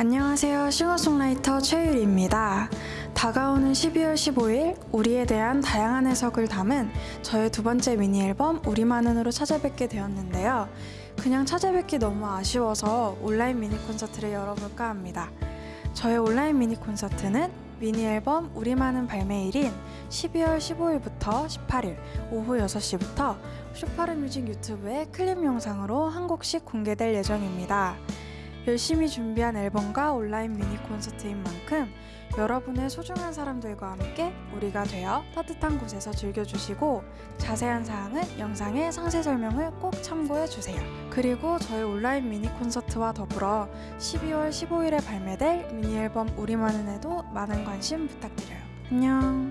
안녕하세요. 싱어송라이터 최유리입니다. 다가오는 12월 15일 우리에 대한 다양한 해석을 담은 저의 두 번째 미니 앨범 우리만은으로 찾아뵙게 되었는데요. 그냥 찾아뵙기 너무 아쉬워서 온라인 미니 콘서트를 열어볼까 합니다. 저의 온라인 미니 콘서트는 미니 앨범 우리만은 발매일인 12월 15일부터 18일 오후 6시부터 쇼파르뮤직 유튜브에 클립 영상으로 한 곡씩 공개될 예정입니다. 열심히 준비한 앨범과 온라인 미니 콘서트인 만큼 여러분의 소중한 사람들과 함께 우리가 되어 따뜻한 곳에서 즐겨주시고 자세한 사항은 영상의 상세 설명을 꼭 참고해주세요. 그리고 저희 온라인 미니 콘서트와 더불어 12월 15일에 발매될 미니 앨범 우리만은에도 많은 관심 부탁드려요. 안녕.